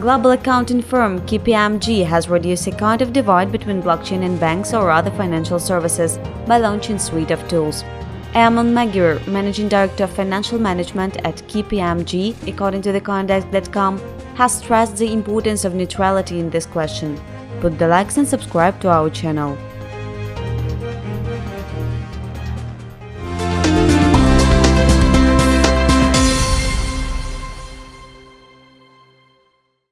Global accounting firm KPMG has reduced a kind of divide between blockchain and banks or other financial services by launching suite of tools. Eamonn Maguire, Managing Director of Financial Management at KPMG, according to theconduct.com, has stressed the importance of neutrality in this question. Put the likes and subscribe to our channel.